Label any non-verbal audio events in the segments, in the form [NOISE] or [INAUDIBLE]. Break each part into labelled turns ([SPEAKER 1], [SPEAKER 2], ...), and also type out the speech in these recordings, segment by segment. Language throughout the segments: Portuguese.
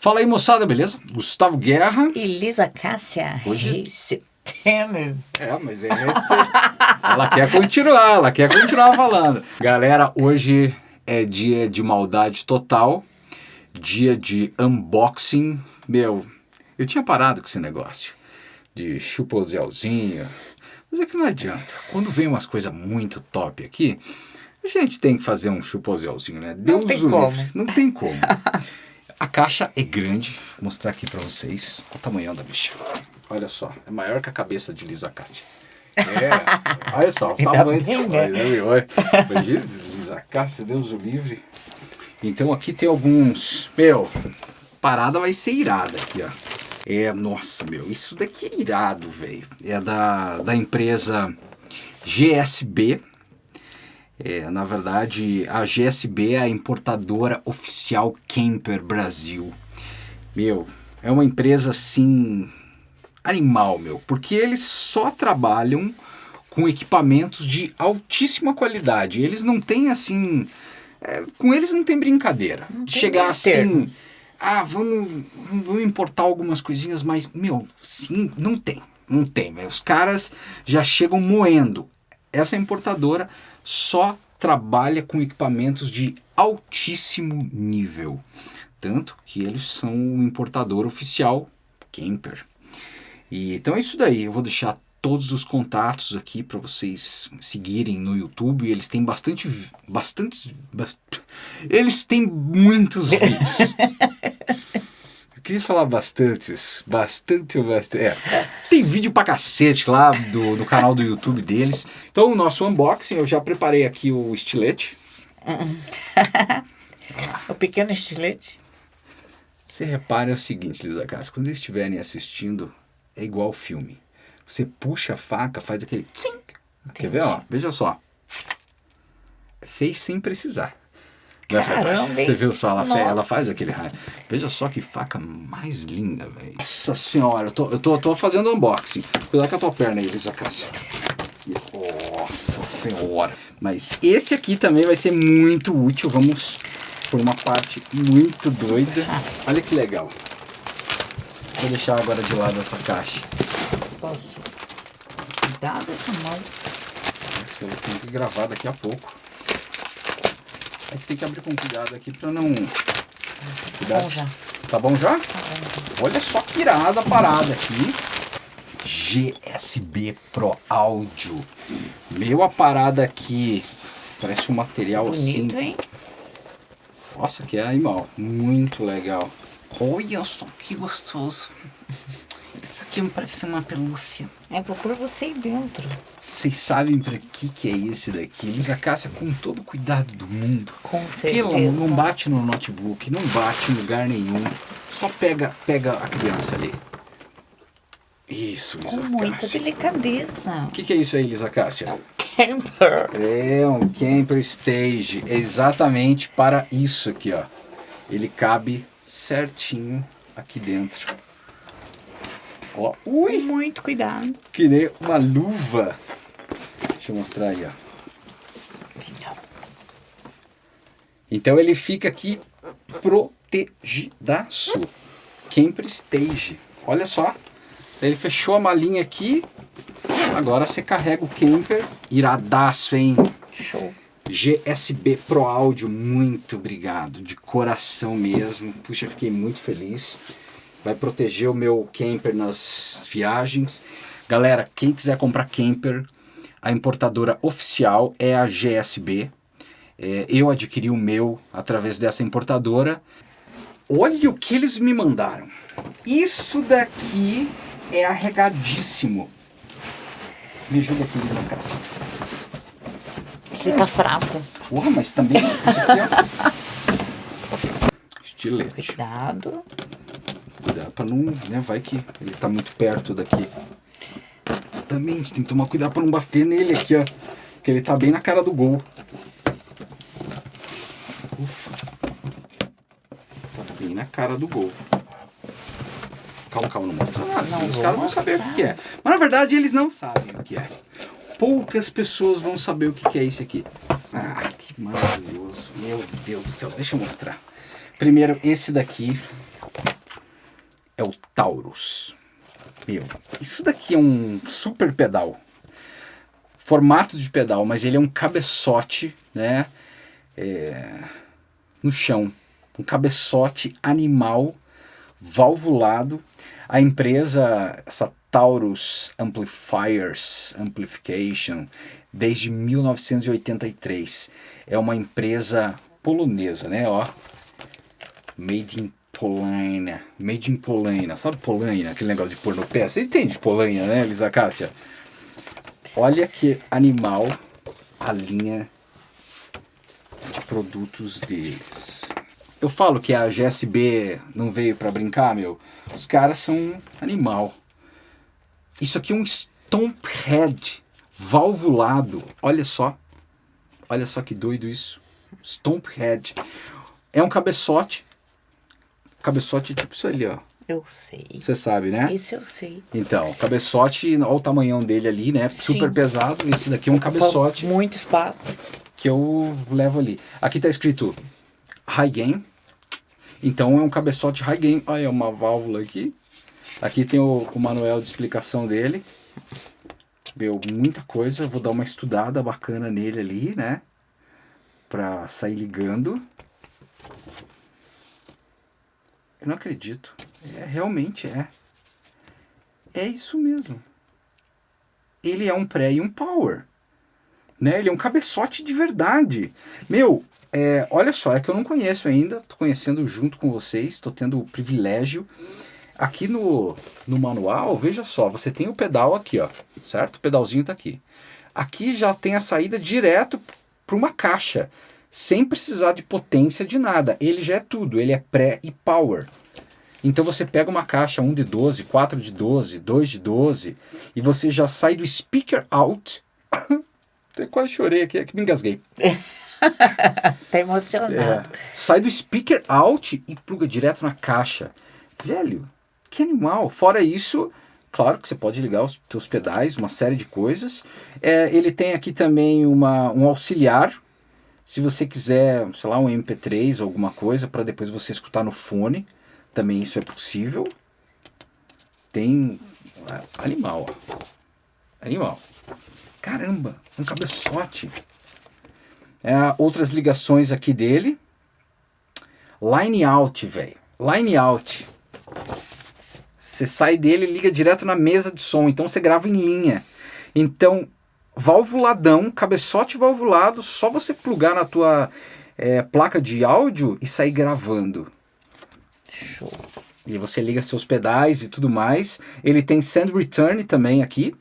[SPEAKER 1] Fala aí, moçada, beleza? Gustavo Guerra.
[SPEAKER 2] E Lisa Cássia
[SPEAKER 1] Hoje-
[SPEAKER 2] Reis Tênis.
[SPEAKER 1] É, mas é esse... ela quer continuar, ela quer continuar falando. Galera, hoje é dia de maldade total, dia de unboxing. Meu, eu tinha parado com esse negócio de chupozelzinho, mas é que não adianta. Quando vem umas coisas muito top aqui, a gente tem que fazer um chupozelzinho, né? Deus
[SPEAKER 2] tem
[SPEAKER 1] o
[SPEAKER 2] como.
[SPEAKER 1] livre. Não tem como. A caixa é grande, vou mostrar aqui pra vocês Olha o tamanhão da bicha. Olha só, é maior que a cabeça de Lisa Cássia. É, olha só, o tamanho.
[SPEAKER 2] bem, né?
[SPEAKER 1] Imagina, Lisa Cássia, Deus o livre. Então aqui tem alguns. Meu, parada vai ser irada aqui, ó. É, nossa, meu, isso daqui é irado, velho. É da, da empresa GSB. É, na verdade, a GSB é a importadora oficial Camper Brasil. Meu, é uma empresa assim animal, meu, porque eles só trabalham com equipamentos de altíssima qualidade. Eles não têm assim, é, com eles não tem brincadeira.
[SPEAKER 2] Não
[SPEAKER 1] de
[SPEAKER 2] tem
[SPEAKER 1] chegar assim, ah, vamos, vamos importar algumas coisinhas, mas meu, sim, não tem, não tem. velho. Os caras já chegam moendo. Essa importadora só trabalha com equipamentos de altíssimo nível. Tanto que eles são o importador oficial Camper. E, então é isso daí. Eu vou deixar todos os contatos aqui para vocês seguirem no YouTube. Eles têm bastante. Bastantes. bas- [LAUGHS] eles têm muitos vídeos. [LAUGHS] Queria falar. Bastante ou bastante. É. Tem vídeo pra cacete lá do, do canal do YouTube deles. Então, o nosso unboxing, eu já preparei aqui o estilete. [LAUGHS]
[SPEAKER 2] O pequeno estilete.
[SPEAKER 1] Você repara é o seguinte, Lisa Cássia, quando eles estiverem assistindo, é igual filme. Você puxa a faca, faz aquele. tsim. Quer ver? Ó, veja só. Fez sem precisar. Né?
[SPEAKER 2] Caramba?
[SPEAKER 1] Você viu só? Ela, fe- ela faz aquele raio. Veja só que faca mais linda, velho. Nossa senhora, eu tô, eu tô, tô fazendo unboxing. Cuidado com a tua perna aí, Lisa Cássia. Nossa senhora. Mas esse aqui também vai ser muito útil. Vamos por uma parte muito doida. Olha que legal. Vou deixar agora de lado essa caixa.
[SPEAKER 2] Posso. Cuidado essa mão.
[SPEAKER 1] Isso tem que gravar daqui a pouco. É que tem que abrir com cuidado aqui pra não. Cuidado.
[SPEAKER 2] bom já.
[SPEAKER 1] Tá bom já? Olha só que irada a parada aqui. GSB Pro Áudio. Meu, a parada aqui parece um material
[SPEAKER 2] Bonito,
[SPEAKER 1] assim.
[SPEAKER 2] hein?
[SPEAKER 1] Nossa, que animal. Muito legal. Olha só que gostoso. Isso aqui me parece uma pelúcia.
[SPEAKER 2] É, vou pôr você aí dentro.
[SPEAKER 1] Vocês sabem pra que que é esse daqui? Lisa Cássia com todo o cuidado do mundo.
[SPEAKER 2] Com
[SPEAKER 1] Pelo
[SPEAKER 2] certeza.
[SPEAKER 1] não bate no notebook, não bate em lugar nenhum. Só pega, pega a criança ali. Isso,
[SPEAKER 2] Com
[SPEAKER 1] Lisa
[SPEAKER 2] muita
[SPEAKER 1] Cássia.
[SPEAKER 2] delicadeza.
[SPEAKER 1] O que, que é isso aí, Lisa Cássia?
[SPEAKER 2] Camper.
[SPEAKER 1] É um camper stage, exatamente para isso aqui, ó. Ele cabe certinho aqui dentro. Ó, ui,
[SPEAKER 2] Muito cuidado.
[SPEAKER 1] que nem uma luva. Deixa eu mostrar aí, ó.
[SPEAKER 2] Então,
[SPEAKER 1] Então ele fica aqui protegidaço. Camper Stage. Olha só. Ele fechou a malinha aqui. Agora você carrega o camper. Iradaço, hein?
[SPEAKER 2] show.
[SPEAKER 1] GSB Pro Áudio, muito obrigado. De coração mesmo. Puxa, fiquei muito feliz. Vai proteger o meu camper nas viagens. Galera, quem quiser comprar camper, a importadora oficial é a GSB. É, eu adquiri o meu através dessa importadora. Olha o que eles me mandaram. Isso daqui é arregadíssimo. Me ajuda aqui, Lisa Cássia.
[SPEAKER 2] Ele tá fraco.
[SPEAKER 1] Porra, mas também é... [LAUGHS] Estilete.
[SPEAKER 2] Cuidado.
[SPEAKER 1] Cuidado pra não... Né, vai que ele tá muito perto daqui. Também a gente tem que tomar cuidado pra não bater nele aqui, ó. Porque ele tá bem na cara do gol. Ufa. Tá bem na cara do gol. Calma, calma, não mostra nada. senão
[SPEAKER 2] Não
[SPEAKER 1] os caras vão saber o que que é. Mas na verdade eles não sabem o que é. Poucas pessoas vão saber o que que é isso aqui. Ah, que maravilhoso. Meu Deus do céu. Deixa eu mostrar. Primeiro, esse daqui é o Taurus. Meu, isso daqui é um super pedal. Formato de pedal, mas ele é um cabeçote, né? É, no chão. Um cabeçote animal, valvulado. A empresa, essa Taurus Amplifiers, Amplification, desde 1983. É uma empresa polonesa, né? Ó, made in Polônia. Made in Polônia. Sabe Polônia? Aquele negócio de pôr no pé. Você entende Polônia, né, Elisa Cássia? Olha que animal a linha de produtos deles. Eu falo que a GSB não veio para brincar, meu. Os caras são um animal. Isso aqui é um Stomp Head valvulado. Olha só. Olha só que doido isso. Stomp Head. É um cabeçote Cabeçote é tipo isso ali, ó.
[SPEAKER 2] Eu sei.
[SPEAKER 1] Você sabe, né?
[SPEAKER 2] Isso eu sei.
[SPEAKER 1] Então, cabeçote, olha o tamanhão dele ali, né? Super
[SPEAKER 2] Sim.
[SPEAKER 1] pesado. Esse daqui é um cabeçote
[SPEAKER 2] Muito espaço.
[SPEAKER 1] que eu levo ali. Aqui tá escrito High Gain. Então é um cabeçote High Gain. Olha, uma válvula aqui. Aqui tem o, o manual de explicação dele. Meu, muita coisa. Vou dar uma estudada bacana nele ali, né? Pra sair ligando. Eu não acredito. É, realmente é. É isso mesmo. Ele é um pré e um power. Né? Ele é um cabeçote de verdade. Meu, é, olha só, é que eu não conheço ainda. Tô conhecendo junto com vocês. Tô tendo o privilégio. Aqui no, no manual, veja só, você tem o pedal aqui, ó. Certo? O pedalzinho tá aqui. Aqui já tem a saída direto para uma caixa sem precisar de potência de nada. Ele já é tudo, ele é pré e power. Então você pega uma caixa 1 de 12, 4 de 12, 2 de 12 e você já sai do speaker out. [COUGHS] Até quase chorei aqui, é que me engasguei. [LAUGHS]
[SPEAKER 2] tá emocionado.
[SPEAKER 1] É, sai do speaker out e pluga direto na caixa. Velho, que animal. Fora isso, claro que você pode ligar os seus pedais, uma série de coisas. É, ele tem aqui também uma, um auxiliar se você quiser, sei lá, um MP3 ou alguma coisa para depois você escutar no fone, também isso é possível. Tem é, animal, ó. Animal. Caramba, um cabeçote. É, outras ligações aqui dele. Line out, velho. Line out. Você sai dele e liga direto na mesa de som. Então você grava em linha. Então valvuladão, cabeçote valvulado, só você plugar na tua é, placa de áudio e sair gravando.
[SPEAKER 2] Show.
[SPEAKER 1] E você liga seus pedais e tudo mais. Ele tem send return também aqui,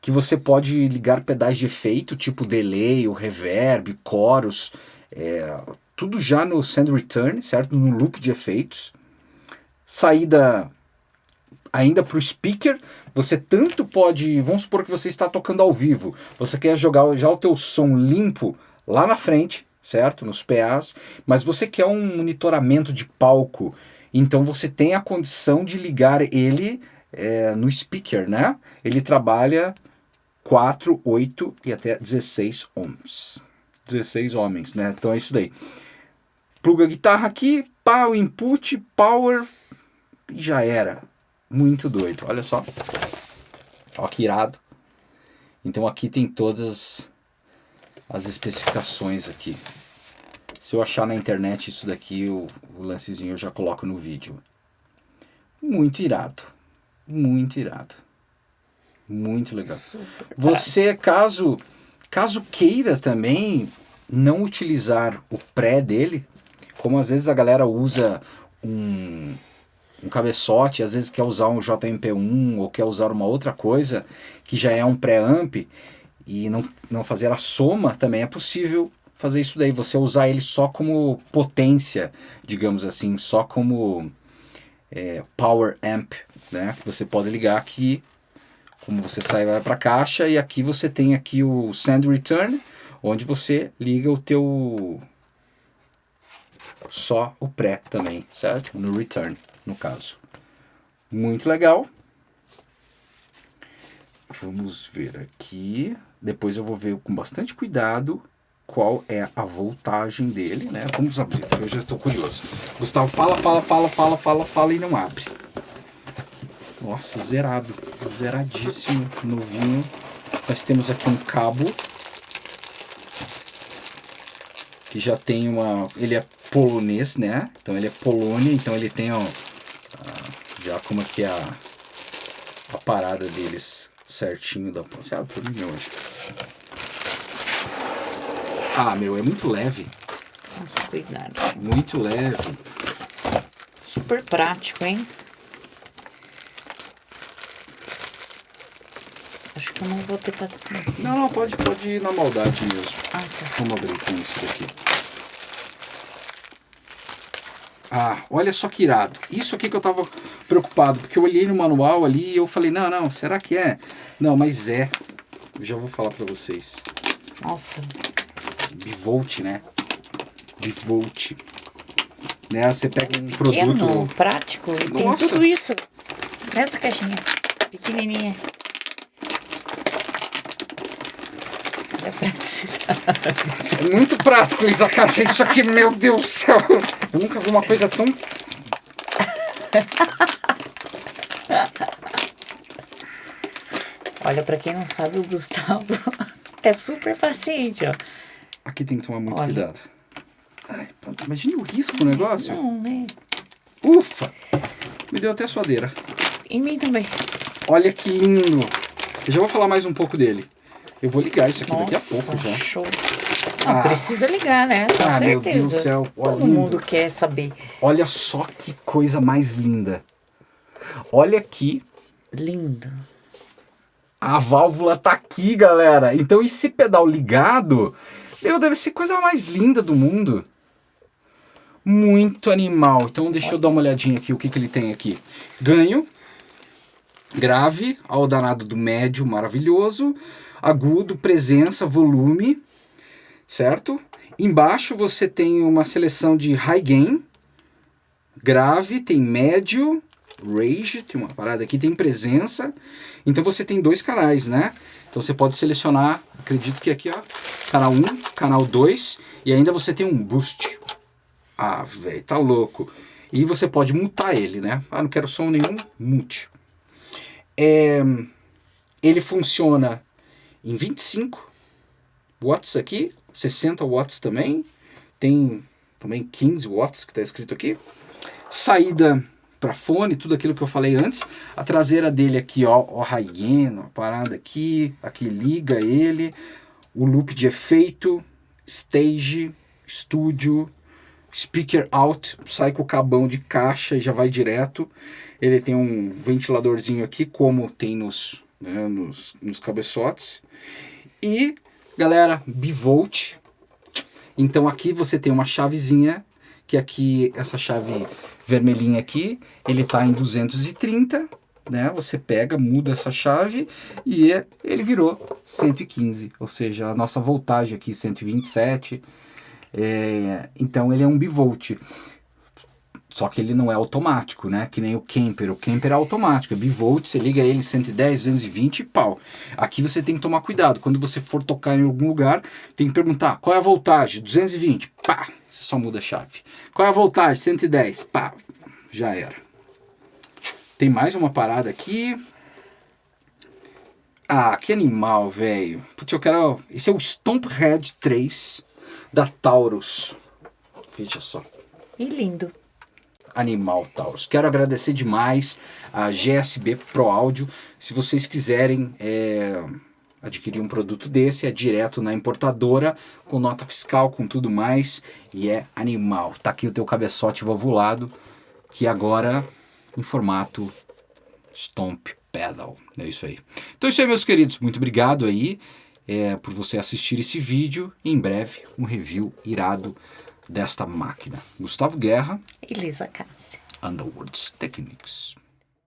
[SPEAKER 1] que você pode ligar pedais de efeito, tipo delay, o reverb, chorus, é, tudo já no send return, certo? No loop de efeitos. Saída ainda para o speaker, você tanto pode, vamos supor que você está tocando ao vivo, você quer jogar já o teu som limpo lá na frente, certo? Nos PAs, mas você quer um monitoramento de palco, então você tem a condição de ligar ele é, no speaker, né? Ele trabalha 4, 8 e até 16 ohms. 16 homens, né? Então é isso daí. Pluga a guitarra aqui, pá, o input, power, e já era. Muito doido, olha só. Ó que irado. Então aqui tem todas as especificações aqui. Se eu achar na internet isso daqui, o, o lancezinho eu já coloco no vídeo. Muito irado. Muito irado. Muito legal.
[SPEAKER 2] Super
[SPEAKER 1] Você, caso, caso queira também não utilizar o pré dele, como às vezes a galera usa um, um cabeçote, às vezes quer usar um JMP1 ou quer usar uma outra coisa que já é um pré-amp e não, não fazer a soma, também é possível fazer isso daí, você usar ele só como potência, digamos assim, só como é, power amp, né? Que você pode ligar aqui, como você sai vai para a caixa e aqui você tem aqui o send return, onde você liga o teu só o pré também, certo? No return, no caso. Muito legal. Vamos ver aqui. Depois eu vou ver com bastante cuidado qual é a voltagem dele, né? Vamos abrir, eu já estou curioso. Gustavo fala, fala, fala, fala, fala, fala e não abre. Nossa, zerado. Zeradíssimo, novinho. Nós temos aqui um cabo. Que já tem uma... Ele é polonês, né? Então ele é Polônia, então ele tem, ó... Já como que é a... A parada deles certinho da... Mim hoje. Ah, meu, é muito leve.
[SPEAKER 2] Nossa, cuidado.
[SPEAKER 1] Muito leve.
[SPEAKER 2] Super prático, hein? Acho que eu não vou ter paciência.
[SPEAKER 1] Não, não, pode, pode ir na maldade mesmo.
[SPEAKER 2] Ah, tá.
[SPEAKER 1] Vamos abrir com isso daqui. Ah, olha só que irado. Isso aqui que eu tava preocupado, porque eu olhei no manual ali e eu falei, não, não, será que é? Não, mas é. Eu já vou falar pra vocês.
[SPEAKER 2] Nossa,
[SPEAKER 1] Bivolt, né? Bivolt. Né? Você pega um
[SPEAKER 2] pequeno,
[SPEAKER 1] produto...
[SPEAKER 2] prático, e tem tudo isso nessa caixinha. Pequenininha. A praticidade. [LAUGHS]
[SPEAKER 1] É muito prático, Isa Cássia. Isso aqui, meu Deus do céu. Eu nunca vi uma coisa tão...
[SPEAKER 2] Olha, pra quem não sabe, o Gustavo [LAUGHS] é super paciente, ó.
[SPEAKER 1] Aqui tem que tomar muito
[SPEAKER 2] Olha.
[SPEAKER 1] cuidado. Ai. Imagine o risco do negócio.
[SPEAKER 2] Não, né?
[SPEAKER 1] Ufa! Me deu até suadeira.
[SPEAKER 2] Em mim também.
[SPEAKER 1] Olha que lindo. Eu já vou falar mais um pouco dele. Eu vou ligar isso aqui daqui a
[SPEAKER 2] Nossa,
[SPEAKER 1] pouco já.
[SPEAKER 2] show. Não,
[SPEAKER 1] Ah.
[SPEAKER 2] precisa ligar, né? Com
[SPEAKER 1] Ah, meu
[SPEAKER 2] certeza.
[SPEAKER 1] Deus do céu, olha,
[SPEAKER 2] Todo
[SPEAKER 1] lindo.
[SPEAKER 2] mundo quer saber.
[SPEAKER 1] Olha só que coisa mais linda. Olha aqui.
[SPEAKER 2] Lindo.
[SPEAKER 1] A válvula tá aqui, galera. Então esse pedal ligado, meu, deve ser coisa mais linda do mundo. Muito animal. Então deixa eu dar uma olhadinha aqui o que, que ele tem aqui. Ganho, grave, ao danado do médio, maravilhoso. Agudo, presença, volume, certo? Embaixo você tem uma seleção de high gain, grave, tem médio, rage, tem uma parada aqui, tem presença. Então você tem dois canais, né? Então você pode selecionar, acredito que aqui, ó, canal 1, canal 2, e ainda você tem um boost. Ah, velho, tá louco. E você pode mutar ele, né? Ah, não quero som nenhum, mute. É, ele funciona em 25 watts aqui, 60 watts também. Tem também 15 watts que está escrito aqui. Saída para fone, tudo aquilo que eu falei antes. A traseira dele aqui, ó, ó a parada aqui, aqui liga ele. O loop de efeito, stage, estúdio, speaker out, sai com o cabão de caixa e já vai direto. Ele tem um ventiladorzinho aqui, como tem nos, né, nos, nos cabeçotes. E, galera, bivolt. Então aqui você tem uma chavezinha, que aqui, essa chave vermelhinha aqui, ele tá em 230, né? Você pega, muda essa chave e ele virou 115, ou seja, a nossa voltagem aqui 127. É, então ele é um bivolt. Só que ele não é automático, né? Que nem o Kemper. O Kemper é automático, é bivolt, você liga ele 110, 220 e pau. Aqui você tem que tomar cuidado. Quando você for tocar em algum lugar, tem que perguntar qual é a voltagem? 220, pá, você só muda a chave. Qual é a voltagem? 110, pá, já era. Tem mais uma parada aqui. Ah, que animal, velho. Putz, eu quero... Esse é o Stomp Head 3 da Taurus. Veja só
[SPEAKER 2] E lindo.
[SPEAKER 1] Animal, Taurus. Quero agradecer demais a GSB Pro Áudio. Se vocês quiserem é, adquirir um produto desse, é direto na importadora, com nota fiscal, com tudo mais, e é animal. Tá aqui o teu cabeçote valvulado, que agora em formato Stomp Pedal. É isso aí. Então é isso aí, meus queridos. Muito obrigado aí é, por você assistir esse vídeo. Em breve, um review irado desta máquina. Gustavo Guerra,
[SPEAKER 2] Elisa Cássia.
[SPEAKER 1] Underworlds Techniques.